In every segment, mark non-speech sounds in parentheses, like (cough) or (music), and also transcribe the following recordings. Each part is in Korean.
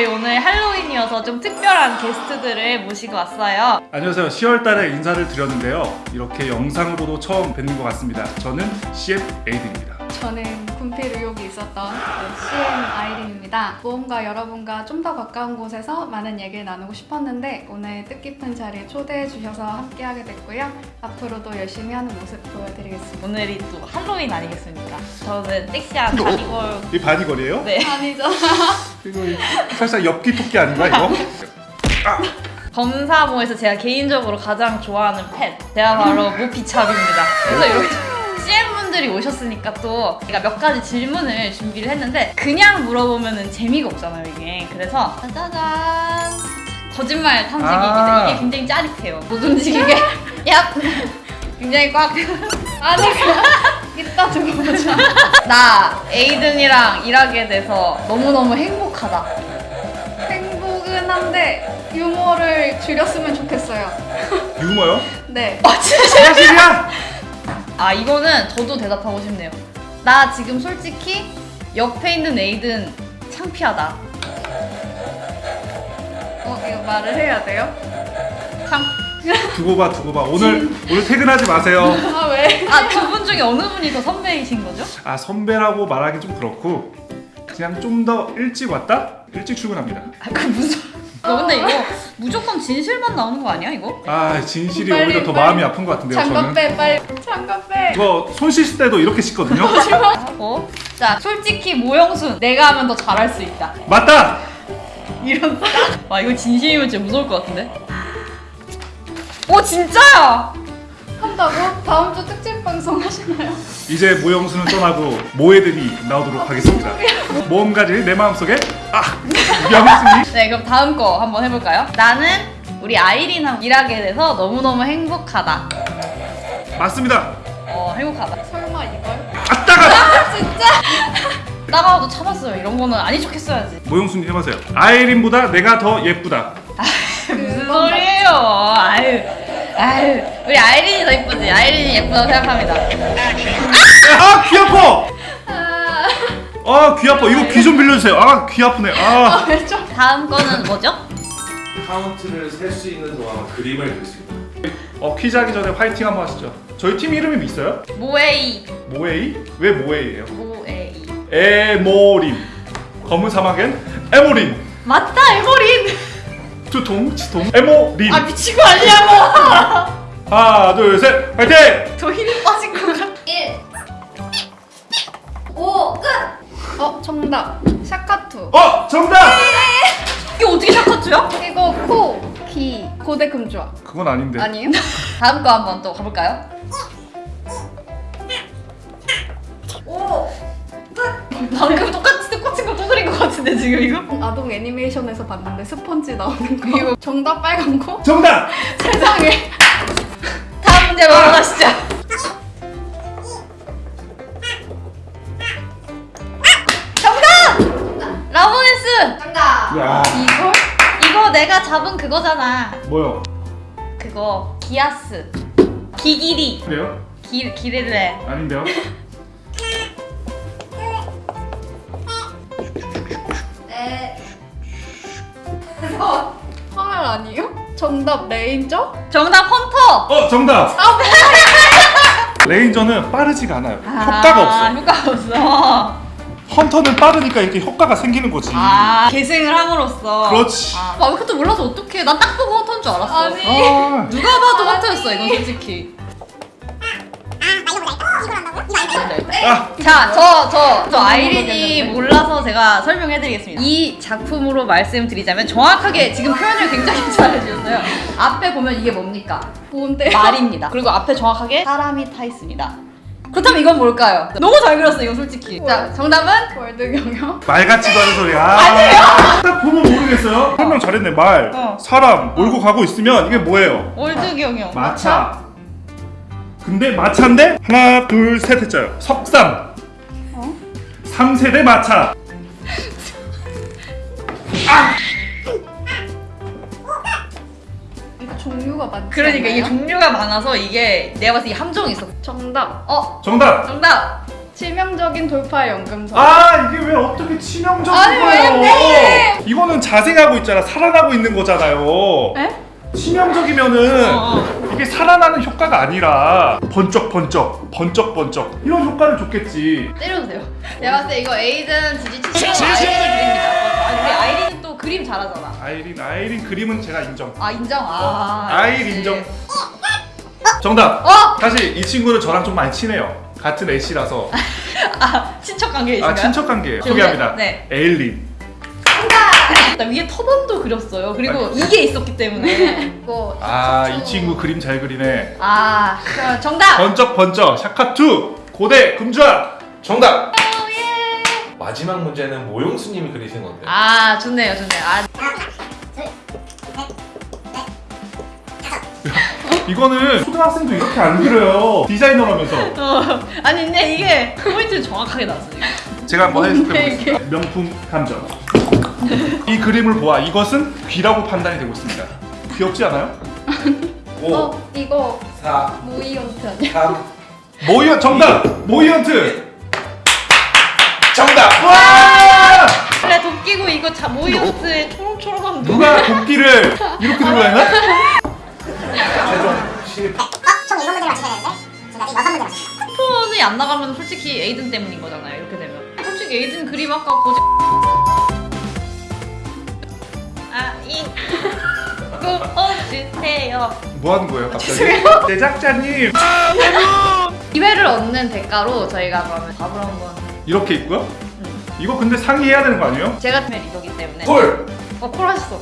저희 오늘 할로윈이어서 좀 특별한 게스트들을 모시고 왔어요. 안녕하세요. 10월 달에 인사를 드렸는데요. 이렇게 영상으로도 처음 뵙는 것 같습니다. 저는 CF 에이든입니다. 저는 군필 의혹이 있었던 CM 아이린입니다. 모험가 여러분과 좀 더 가까운 곳에서 많은 얘기를 나누고 싶었는데 오늘 뜻깊은 자리에 초대해 주셔서 함께하게 됐고요. 앞으로도 열심히 하는 모습 보여드리겠습니다. 오늘이 또 할로윈 아니겠습니까? 저는 섹시한 bunny girl 이 bunny girl이에요? 네. 아니죠. 이거 살짝 엽기 토끼 아닌가 이거? 검사모에서 제가 개인적으로 가장 좋아하는 pet 제가 바로 모피찹입니다. 그래서 이렇게 CM 분들이 오셨으니까 또 제가 몇 가지 질문을 준비를 했는데 그냥 물어보면 재미가 없잖아요 이게 그래서 짜자잔 거짓말 탐지기입니다. 아. 이게 굉장히 짜릿해요. 못 움직이게 (laughs) 야 굉장히 꽉 (laughs) 아니 이따 두고 보자. 나 에이든이랑 일하게 돼서 너무너무 행복하다. 행복은 한데 유머를 줄였으면 좋겠어요. 유머요? (laughs) 네. 아 진짜 사실이야? 아 이거는 저도 대답하고 싶네요. 나 지금 솔직히 옆에 있는 에이든 창피하다. 어 이거 말을 해야 돼요? 창. (laughs) 두고 봐 두고 봐. 오늘 오늘 퇴근하지 마세요. (laughs) 아 왜? 아 두 분 중에 어느 분이 더 선배이신 거죠? 아 선배라고 말하기 좀 그렇고 그냥 좀 더 일찍 왔다? 일찍 출근합니다. 아그 무슨? 너 근데 이거 무조건 진실만 나오는 거 아니야 이거? 아 진실이 빨리, 오히려 더 빨리. 마음이 아픈 것 같은데요 장갑 저는. 빼 빨리. 장갑 빼. 이거 손 씻을 때도 이렇게 씻거든요. (laughs) 하고 자 솔직히 모영순 내가 하면 더 잘할 수 있다. 맞다. 이런 와 이거 진심이면 진짜 무서울 것 같은데? 오 진짜야! 한다고? 다음 주 특집 방송 하시나요? 이제 모영수는 떠나고 모애들이 나오도록 하겠습니다. 모험가지 내 마음속에 아 명승이 네 그럼 다음 거 한번 해볼까요? 나는 우리 아이린하고 일하게 돼서 너무너무 행복하다. 맞습니다. 어 행복하다. 설마 이걸? 아따가 나가도 (laughs) 참았어요. 이런 거는 아닌 척 했어야지. 모영수님 해보세요. 아이린보다 내가 더 예쁘다. 무슨 소리예요? 아유, 아유, 우리 아이린이 더 이쁘지? 아이린이 예쁘다고 생각합니다. 아 귀 아파. 아, 아 귀 아파. 이거 귀 좀 빌려주세요. 아 귀 아프네. 아 왜 좀? 다음 거는 뭐죠? 카운트를 셀 수 있는 동안 그림을 그렸습니다. 어, 퀴즈 하기 전에 화이팅 한번 하시죠. 저희 팀 이름이 있어요? 모에이, 모에이? 왜 모에이예요? 모에이. 에모린. 검은 사막엔 에모린. 맞다, 에버린. 두통 치통 에모린. 아 미친 거 아니냐고. 하나 둘셋 화이팅! 더 힘이 빠진 것 어 정답 샤카투 어 정답! 이거 어떻게 샤커트야? 이거 코, 귀, 고대 금주아 그건 아닌데. 아니에요? (laughs) 다음 거 한번 또 가볼까요? 방금 똑같이 꽂힌 거또 그린 것 같은데 지금 이거? 아동 애니메이션에서 봤는데 스펀지 나오는 거 이거 정답 빨간 코? 정답! (laughs) 세상에 그거잖아. 뭐요? 그거 기아스. 기기리. 그래요? 기, 기릴레. 아닌데요? (laughs) 네 화알 아니에요? 정답 레인저? 정답 헌터! 어 정답! 레인저는 빠르지가 않아요. 아, 효과가 없어. 효과가 없어. 헌터는 빠르니까 이렇게 효과가 생기는 거지. 아, 계승을 함으로써. 그렇지. 아, 아 그것도 몰라서 어떡해. 난 딱 보고 헌터인 줄 알았어. 아니. 아, 누가 봐도 헌터였어, 이건 솔직히. 아, 자, 저, 저, 저 아이린이 몰라서 제가 설명해드리겠습니다. 이 작품으로 말씀드리자면 정확하게 지금 표현을 굉장히 (laughs) 잘해주셨어요. 앞에 보면 이게 뭡니까? 뭔데? 말입니다. 그리고 앞에 정확하게 사람이 타 있습니다. 그렇다면 이건 뭘까요? 너무 잘 그렸어, 이건 솔직히. 자, 정답은? 월드 경영? 말 같지도 않은 소리야. 아니에요. 딱 보면 모르겠어요. 설명 잘했네. 말, 어. 사람 몰고 가고 있으면 이게 뭐예요? 월드 경영. 마차. 근데 마차인데 하나 둘 셋 했잖아요. 석삼. 어? 3세대 마차. 이 (laughs) 종류가 많지 그러니까 이게 않나요? 종류가 많아서 이게 내가 봤을 때이 함정이 있어. 정답 어, 정답. 정답. 치명적인 돌파 연금서 아 이게 왜 어떻게 치명적인 아니 거예요? 왜 이거는 자생하고 있잖아. 살아나고 있는 거잖아요. 에? 치명적이면은 어, 이게 살아나는 효과가 아니라 번쩍번쩍 번쩍번쩍 이런 효과를 줬겠지. 때려도 돼요. 내가 봤을 때 이거 에이든 지지 치시고 아이린이 그립니다. 아, 우리 아이린은 또 그림 잘하잖아. 아이린 아이린 그림은 제가 인정. 아 인정. 아, 아이린 역시. 인정. 정답. 어? 사실 이 친구는 저랑 좀 많이 친해요. 같은 애씨라서 (laughs) 아 친척 관계이신가요? 아 친척 관계예요. 네, 소개합니다. 네. 에일린. 나 위에 터번도 그렸어요. 그리고 이게 있었기 때문에. 이거 아 이. 친구 그림 잘 그리네. 아 그럼 정답. 번쩍번쩍 샤카투 고대 금주아. 정답. 마지막 문제는 모용수님이 그리신 건데. 아 좋네요, 좋네요. 아, (laughs) 이거는 초등학생도 이렇게 안 그려요. 디자이너라면서. 어, 아니 근데 이게 포인트를 정확하게 나왔어요. 제가 한번 뭔데, 해석해보겠습니다. 명품 감정. 이 그림을 보아 이것은 귀라고 판단이 되고 있습니다. 귀엽지 않아요? 5, (laughs) 어 이거 4, 모이언트 아니야? 3. 모이언 정답. 모이언트. 정답. 와! 원래 도끼고 이거 자 모이어스의 초롱초롱한 눈. 누가 도끼를 이렇게 들고 다니나? 최종 신입. 총 7문제를 맞추셔야 되는데 지금까지 6문제 맞췄습니다. 쿠폰이 안 나가면 솔직히 에이든 때문인 거잖아요. 이렇게 되면. 솔직히 에이든 그림 아까 고지. 아이 구워주세요. 뭐 하는 거예요, 갑자기? 제작자님 기회를 얻는 대가로 저희가 그러면 밥을 한번. 이렇게 있고요? 이거 근데 상의해야 되는 거 아니에요? 제가 팀의 리더기 때문에. 콜. 어, 콜 하셨어.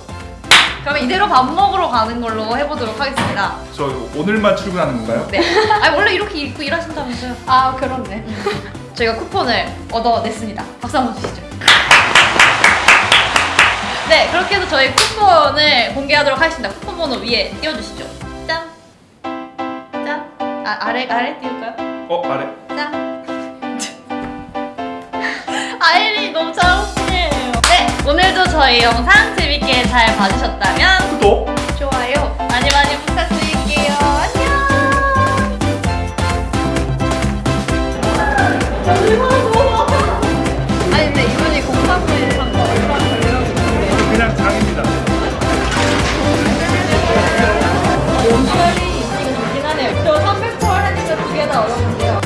그러면 이대로 밥 먹으러 가는 걸로 해보도록 하겠습니다. 저 오늘만 출근하는 건가요? 네. (laughs) 아니 원래 이렇게 입고 일하신다면서요? 아 그렇네. (laughs) 저희가 쿠폰을 얻어냈습니다. 박수 한번 주시죠. 네, 그렇게 해서 저희 쿠폰을 공개하도록 하겠습니다. 쿠폰 번호 위에 띄워주시죠. 짠. 짠. 아, 아래, 아래 띄울까요? 어 아래. 짠. 저희 영상 재밌게 잘 봐주셨다면 구독! 좋아요! 많이 많이 부탁드릴게요. 안녕!